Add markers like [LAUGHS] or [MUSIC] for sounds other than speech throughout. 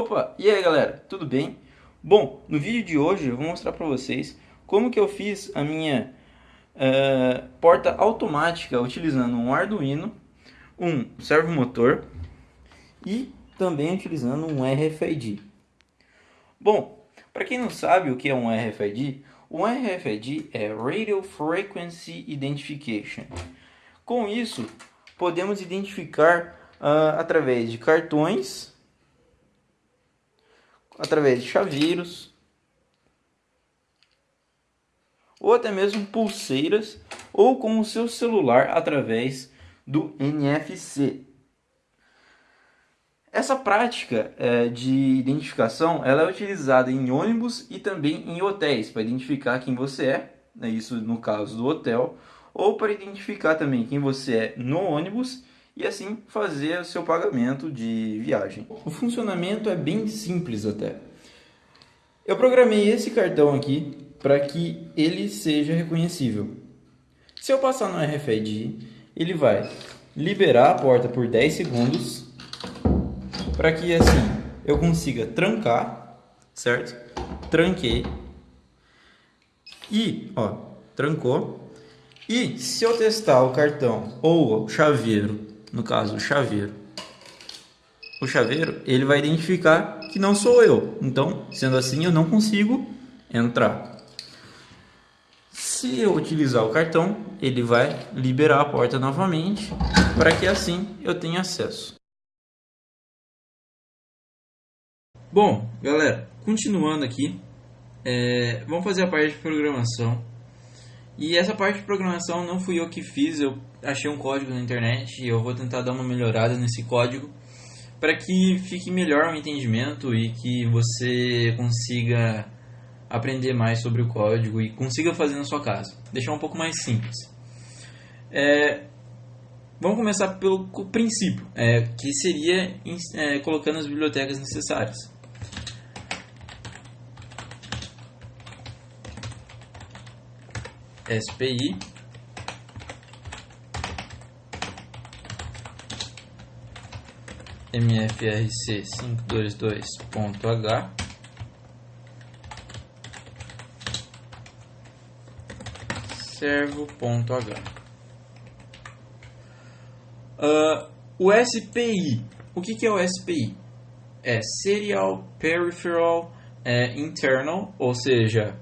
Opa, e aí galera, tudo bem? Bom, no vídeo de hoje eu vou mostrar para vocês como que eu fiz a minha uh, porta automática utilizando um Arduino, um servomotor e também utilizando um RFID. Bom, para quem não sabe o que é um RFID, o RFID é Radio Frequency Identification. Com isso, podemos identificar uh, através de cartões, através de chaveiros, ou até mesmo pulseiras, ou com o seu celular através do NFC. Essa prática é, de identificação ela é utilizada em ônibus e também em hotéis para identificar quem você é, né, isso no caso do hotel, ou para identificar também quem você é no ônibus e assim fazer o seu pagamento de viagem. O funcionamento é bem simples até. Eu programei esse cartão aqui para que ele seja reconhecível. Se eu passar no RFID, ele vai liberar a porta por 10 segundos para que assim eu consiga trancar, certo? Tranquei. E, ó, trancou. E se eu testar o cartão ou o chaveiro, no caso o chaveiro, o chaveiro, ele vai identificar que não sou eu. Então, sendo assim, eu não consigo entrar. Se eu utilizar o cartão, ele vai liberar a porta novamente para que assim eu tenha acesso. Bom, galera, continuando aqui, é, vamos fazer a parte de programação. E essa parte de programação não fui eu que fiz, eu achei um código na internet e eu vou tentar dar uma melhorada nesse código para que fique melhor o entendimento e que você consiga aprender mais sobre o código e consiga fazer na sua casa. Deixar um pouco mais simples. É, vamos começar pelo princípio, é, que seria é, colocando as bibliotecas necessárias. SPI mfrc 522.h servo.h uh, o SPI o que, que é o SPI? é Serial Peripheral é, Internal ou seja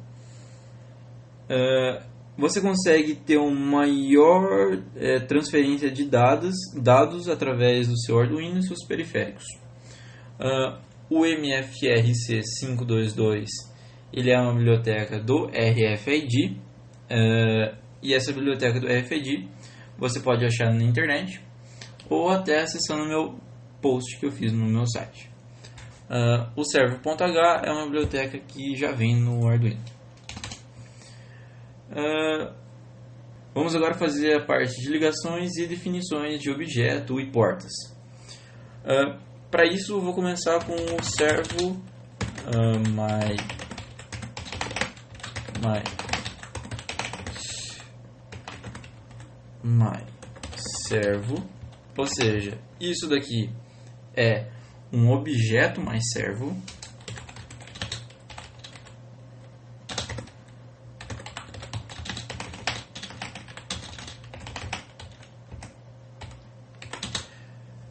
uh, você consegue ter uma maior é, transferência de dados, dados através do seu Arduino e seus periféricos. Uh, o MFRC 522 ele é uma biblioteca do RFID uh, e essa biblioteca do RFID você pode achar na internet ou até acessando o meu post que eu fiz no meu site. Uh, o server.h é uma biblioteca que já vem no Arduino. Uh, vamos agora fazer a parte de ligações e definições de objeto e portas. Uh, Para isso, vou começar com o servo uh, my, my, my servo, ou seja, isso daqui é um objeto mais servo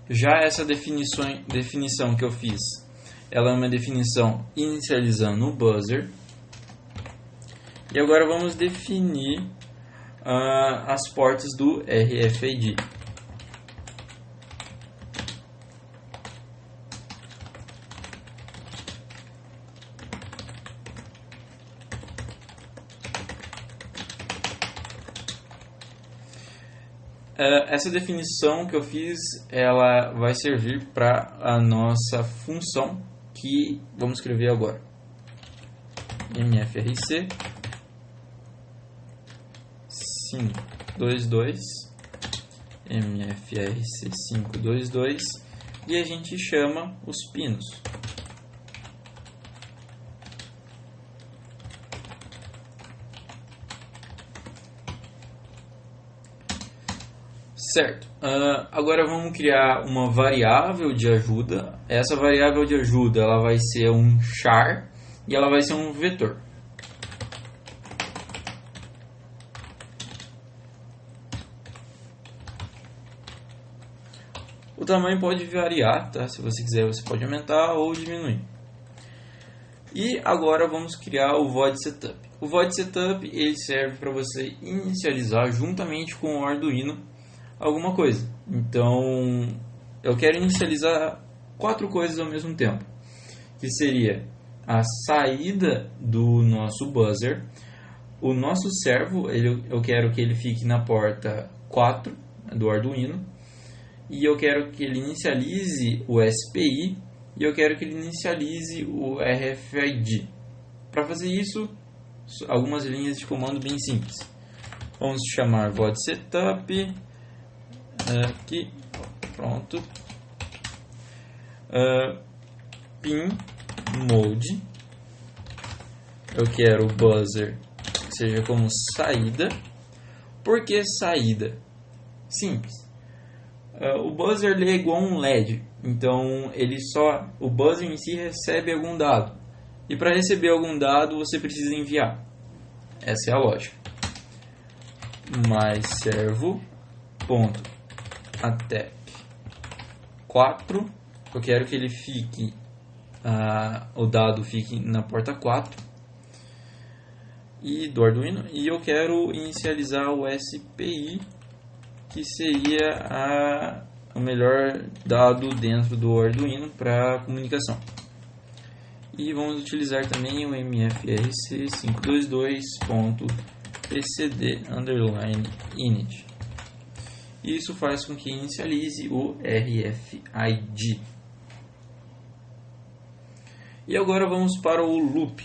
Já essa definição, definição que eu fiz, ela é uma definição inicializando o buzzer. E agora vamos definir uh, as portas do RFID. É, essa definição que eu fiz, ela vai servir para a nossa função que vamos escrever agora. mfrc 522 mfrc 522 e a gente chama os pinos. Certo. Uh, agora vamos criar uma variável de ajuda. Essa variável de ajuda ela vai ser um char e ela vai ser um vetor. O tamanho pode variar, tá? Se você quiser, você pode aumentar ou diminuir. E agora vamos criar o void setup. O void setup ele serve para você inicializar juntamente com o Arduino alguma coisa. Então, eu quero inicializar quatro coisas ao mesmo tempo, que seria a saída do nosso buzzer, o nosso servo, ele, eu quero que ele fique na porta 4 do Arduino, e eu quero que ele inicialize o SPI e eu quero que ele inicialize o RFID. Para fazer isso, algumas linhas de comando bem simples. Vamos chamar void setup aqui, pronto. Uh, pin mode. Eu quero o buzzer que seja como saída. Por que saída? Simples. Uh, o buzzer é igual a um LED, então ele só o buzzer em si recebe algum dado. E para receber algum dado você precisa enviar. Essa é a lógica. Mais servo ponto até 4. Eu quero que ele fique, uh, o dado fique na porta 4 e do Arduino e eu quero inicializar o SPI que seria a, o melhor dado dentro do Arduino para comunicação. E vamos utilizar também o mfrc522.pcd_init e isso faz com que inicialize o RFID. E agora vamos para o loop.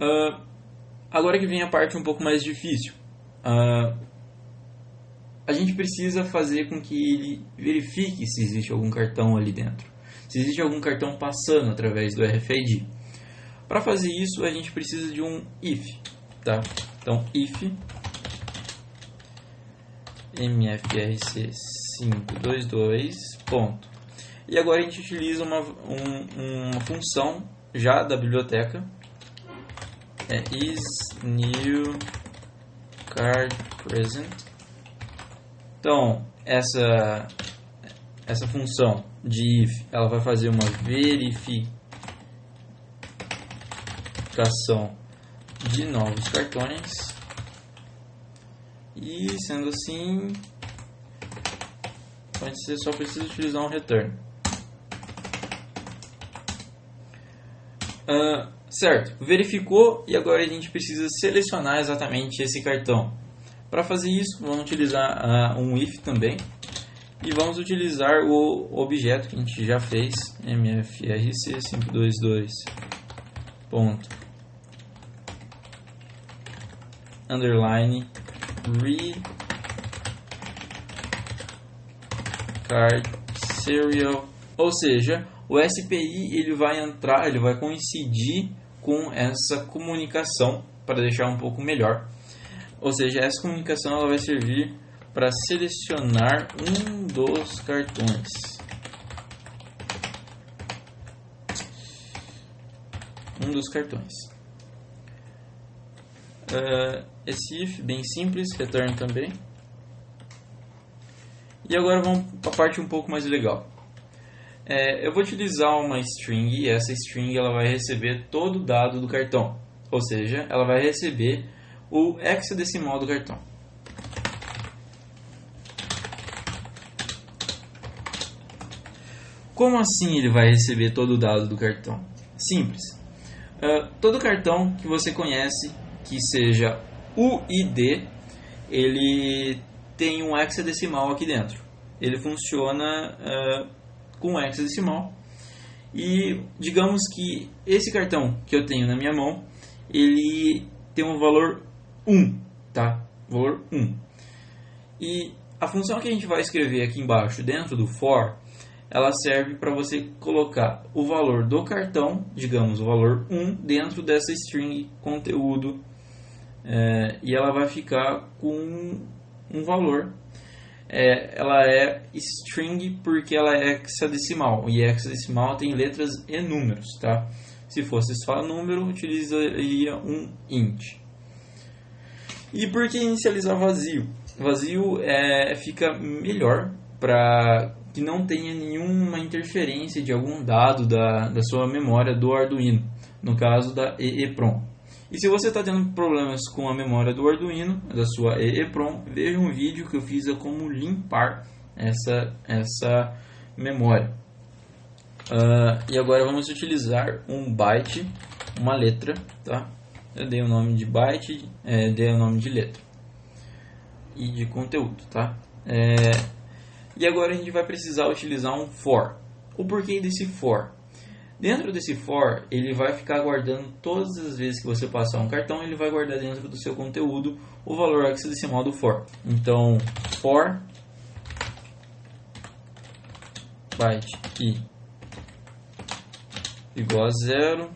Uh, agora que vem a parte um pouco mais difícil. Uh, a gente precisa fazer com que ele verifique se existe algum cartão ali dentro. Se existe algum cartão passando através do RFID. Para fazer isso, a gente precisa de um if, tá? Então, if mfrc522 ponto. E agora a gente utiliza uma, um, uma função já da biblioteca é is new card present. Então, essa essa função de if, ela vai fazer uma verificação criação de novos cartões. E sendo assim você só precisa utilizar um return uh, certo, verificou e agora a gente precisa selecionar exatamente esse cartão. Para fazer isso vamos utilizar uh, um if também. E vamos utilizar o objeto que a gente já fez mfrc 522 ponto underline card serial, ou seja, o SPI ele vai entrar, ele vai coincidir com essa comunicação para deixar um pouco melhor. Ou seja, essa comunicação ela vai servir para selecionar um dos cartões. Um dos cartões. Uh, esse if bem simples, return também. E agora vamos para a parte um pouco mais legal. É, eu vou utilizar uma string e essa string ela vai receber todo o dado do cartão. Ou seja, ela vai receber o hexadecimal do cartão. Como assim ele vai receber todo o dado do cartão? Simples. Uh, todo cartão que você conhece que seja o ID, ele tem um hexadecimal aqui dentro. Ele funciona uh, com hexadecimal. E digamos que esse cartão que eu tenho na minha mão, ele tem um valor 1, tá? Valor 1. E a função que a gente vai escrever aqui embaixo, dentro do for, ela serve para você colocar o valor do cartão, digamos o valor 1, dentro dessa string conteúdo é, e ela vai ficar com um valor. É, ela é string porque ela é hexadecimal e hexadecimal tem letras e números, tá? Se fosse só número, utilizaria um int. E por que inicializar vazio? Vazio é, fica melhor para que não tenha nenhuma interferência de algum dado da, da sua memória do Arduino, no caso da EEPROM. E se você está tendo problemas com a memória do Arduino, da sua EEPROM, veja um vídeo que eu fiz a como limpar essa, essa memória. Uh, e agora vamos utilizar um byte, uma letra, tá? Eu dei o nome de byte, é, dei o nome de letra e de conteúdo, tá? É, e agora a gente vai precisar utilizar um for. O porquê desse for? Dentro desse for, ele vai ficar guardando todas as vezes que você passar um cartão, ele vai guardar dentro do seu conteúdo o valor hexadecimal do for. Então, for byte i igual a zero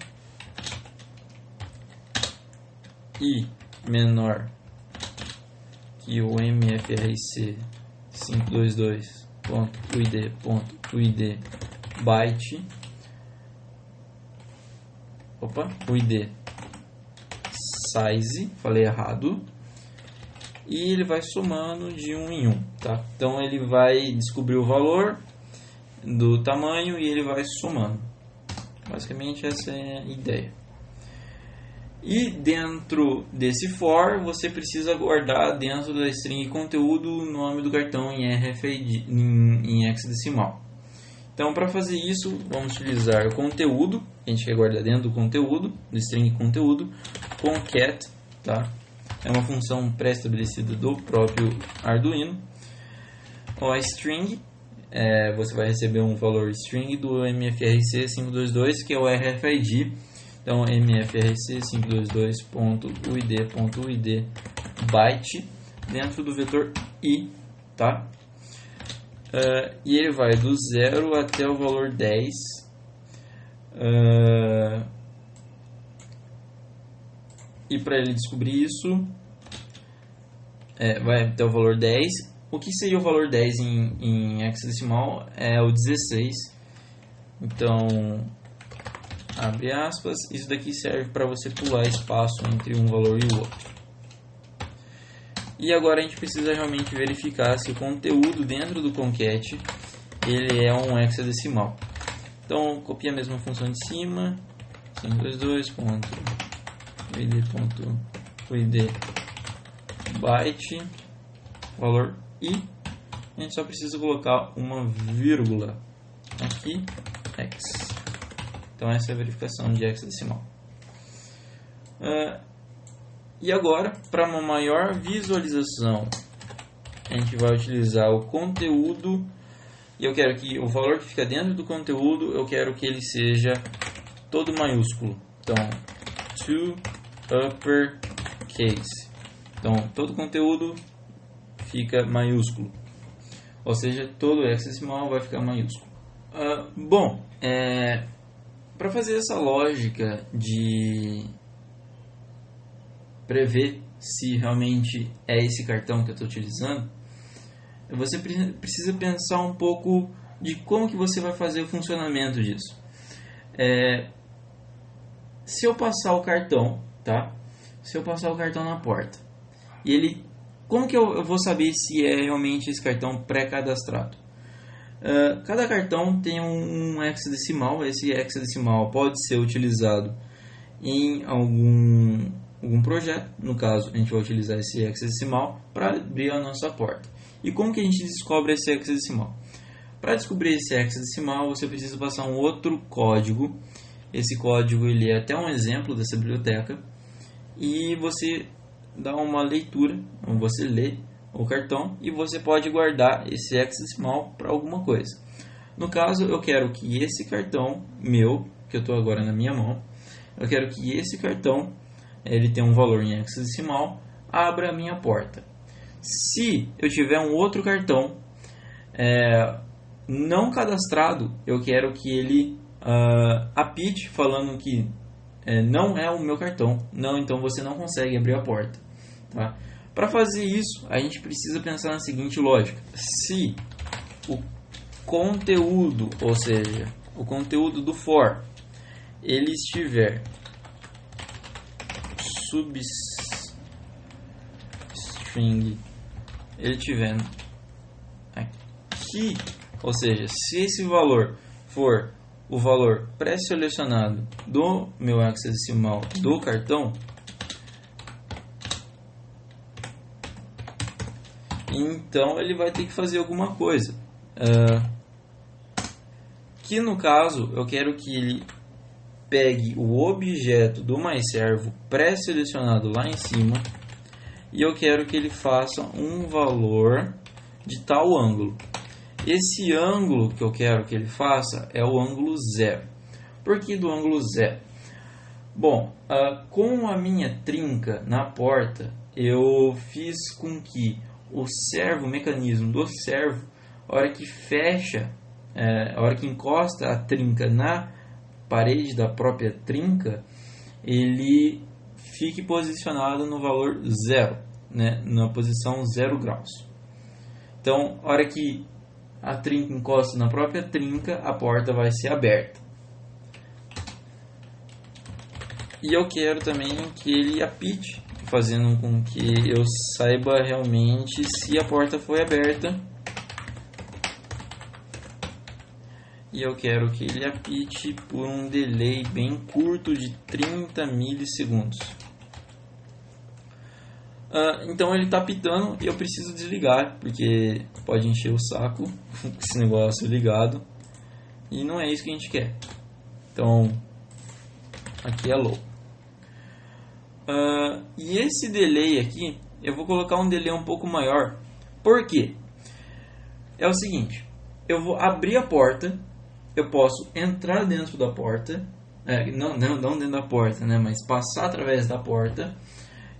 i menor que o mfrc 522.uid.uid byte opa, o ID size, falei errado, e ele vai somando de um em um, tá? Então ele vai descobrir o valor do tamanho e ele vai somando. Basicamente essa é a ideia. E dentro desse for, você precisa guardar dentro da string conteúdo o nome do cartão em RFID, em, em hexadecimal. Então, para fazer isso, vamos utilizar o conteúdo, a gente quer guardar dentro do conteúdo, do string conteúdo, concat, tá? É uma função pré-estabelecida do próprio Arduino. O string, é, você vai receber um valor string do MFRC522, que é o RFID. Então, mfrc522.uid.uid byte dentro do vetor i, tá? Uh, e ele vai do zero até o valor 10. Uh, e para ele descobrir isso, é, vai até o valor 10. O que seria o valor 10 em, em hexadecimal? É o 16. Então, abre aspas. Isso daqui serve para você pular espaço entre um valor e o outro. E agora a gente precisa realmente verificar se o conteúdo dentro do concat ele é um hexadecimal. Então, copia a mesma função de cima, 522.id.id byte, valor i. A gente só precisa colocar uma vírgula aqui, x. Então, essa é a verificação de hexadecimal. Uh, e agora, para uma maior visualização, a gente vai utilizar o conteúdo. E eu quero que o valor que fica dentro do conteúdo, eu quero que ele seja todo maiúsculo. Então, to uppercase. Então, todo conteúdo fica maiúsculo. Ou seja, todo hexadecimal vai ficar maiúsculo. Uh, bom, é, para fazer essa lógica de prever se realmente é esse cartão que eu estou utilizando, você precisa pensar um pouco de como que você vai fazer o funcionamento disso. É, se eu passar o cartão, tá? Se eu passar o cartão na porta e ele, como que eu, eu vou saber se é realmente esse cartão pré-cadastrado? Uh, cada cartão tem um, hexadecimal. Esse hexadecimal pode ser utilizado em algum algum projeto, no caso a gente vai utilizar esse hexadecimal para abrir a nossa porta. E como que a gente descobre esse hexadecimal? Para descobrir esse hexadecimal você precisa passar um outro código, esse código ele é até um exemplo dessa biblioteca, e você dá uma leitura, você lê o cartão e você pode guardar esse hexadecimal para alguma coisa. No caso, eu quero que esse cartão meu, que eu estou agora na minha mão, eu quero que esse cartão ele tem um valor em hexadecimal, abra a minha porta. Se eu tiver um outro cartão, é, não cadastrado, eu quero que ele uh, apite falando que é, não é o meu cartão. Não, então você não consegue abrir a porta. Tá? Para fazer isso, a gente precisa pensar na seguinte lógica: se o conteúdo, ou seja, o conteúdo do for, ele estiver substring, ele tiver aqui, ou seja, se esse valor for o valor pré-selecionado do meu hexadecimal do cartão, então ele vai ter que fazer alguma coisa. Uh, que no caso eu quero que ele pegue o objeto do MyServo pré-selecionado lá em cima e eu quero que ele faça um valor de tal ângulo. Esse ângulo que eu quero que ele faça é o ângulo zero. Por que do ângulo zero? Bom, uh, com a minha trinca na porta, eu fiz com que o servo, o mecanismo do servo, a hora que fecha, é, a hora que encosta a trinca na parede da própria trinca, ele fique posicionado no valor zero, né, na posição zero graus. Então, a hora que a trinca encosta na própria trinca, a porta vai ser aberta. E eu quero também que ele apite, fazendo com que eu saiba realmente se a porta foi aberta. E eu quero que ele apite por um delay bem curto de 30 milissegundos. Uh, então ele está pitando e eu preciso desligar, porque pode encher o saco [LAUGHS] esse negócio ligado. E não é isso que a gente quer. Então, aqui é low. Uh, e esse delay aqui, eu vou colocar um delay um pouco maior. Por quê? É o seguinte, eu vou abrir a porta, eu posso entrar dentro da porta, é, não, não, não dentro da porta, né, mas passar através da porta,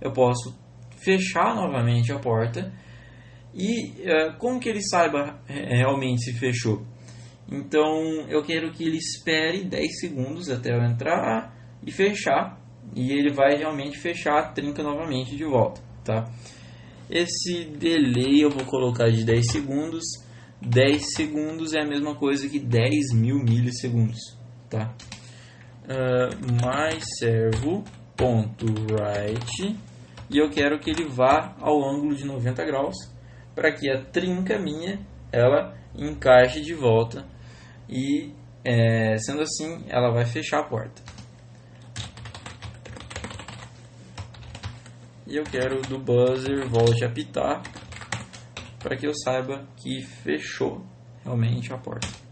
eu posso fechar novamente a porta e uh, como que ele saiba realmente se fechou? Então eu quero que ele espere 10 segundos até eu entrar e fechar e ele vai realmente fechar a trinca novamente de volta, tá? Esse delay eu vou colocar de 10 segundos. 10 segundos é a mesma coisa que 10 mil milissegundos, tá? Uh, my servo.write e eu quero que ele vá ao ângulo de 90 graus para que a trinca minha ela encaixe de volta e é, sendo assim ela vai fechar a porta e eu quero do buzzer volte a apitar para que eu saiba que fechou realmente a porta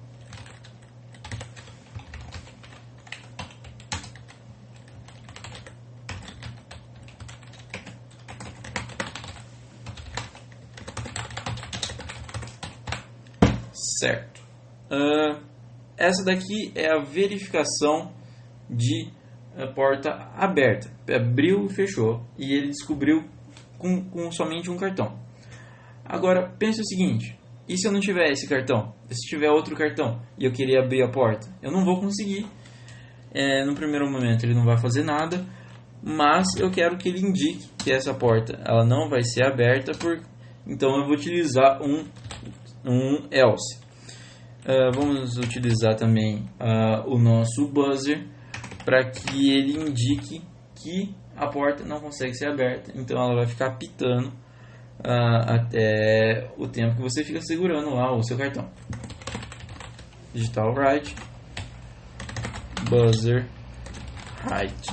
Certo. Uh, essa daqui é a verificação de uh, porta aberta. Abriu e fechou. E ele descobriu com, com somente um cartão. Agora, pense o seguinte. E se eu não tiver esse cartão? E se tiver outro cartão e eu queria abrir a porta? Eu não vou conseguir. É, no primeiro momento ele não vai fazer nada. Mas eu quero que ele indique que essa porta ela não vai ser aberta. Por... Então eu vou utilizar um, um else. Uh, vamos utilizar também uh, o nosso buzzer para que ele indique que a porta não consegue ser aberta, então ela vai ficar pitando uh, até o tempo que você fica segurando lá o seu cartão. Digital write, buzzer height,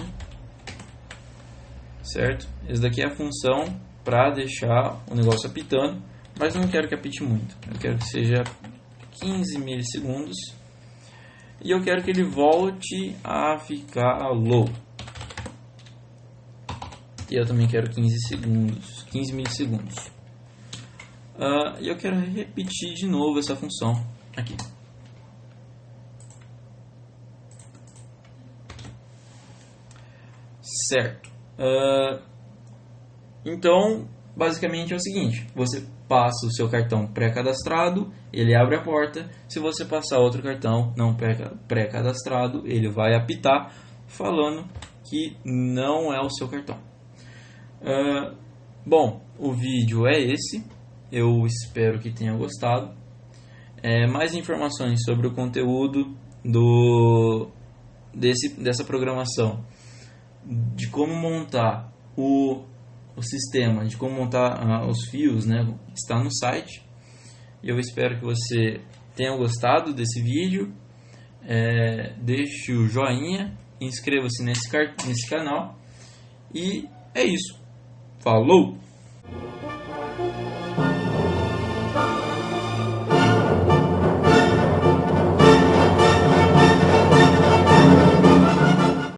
certo? Esse daqui é a função para deixar o negócio apitando, mas não quero que apite muito, eu quero que seja 15 milissegundos e eu quero que ele volte a ficar low. E eu também quero 15 segundos, 15 milissegundos. Uh, e eu quero repetir de novo essa função aqui. Certo. Uh, então, basicamente é o seguinte: você passa o seu cartão pré-cadastrado, ele abre a porta. Se você passar outro cartão não pré-cadastrado, ele vai apitar falando que não é o seu cartão. Uh, bom, o vídeo é esse. Eu espero que tenha gostado. É, mais informações sobre o conteúdo do, desse, dessa programação, de como montar o, o sistema, de como montar uh, os fios, né, está no site. Eu espero que você tenha gostado desse vídeo. É, deixe o joinha, inscreva-se nesse, nesse canal e é isso. Falou!